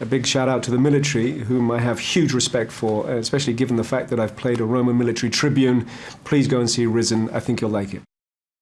A big shout out to the military, whom I have huge respect for, especially given the fact that I've played a Roman military tribune. Please go and see Risen. I think you'll like it.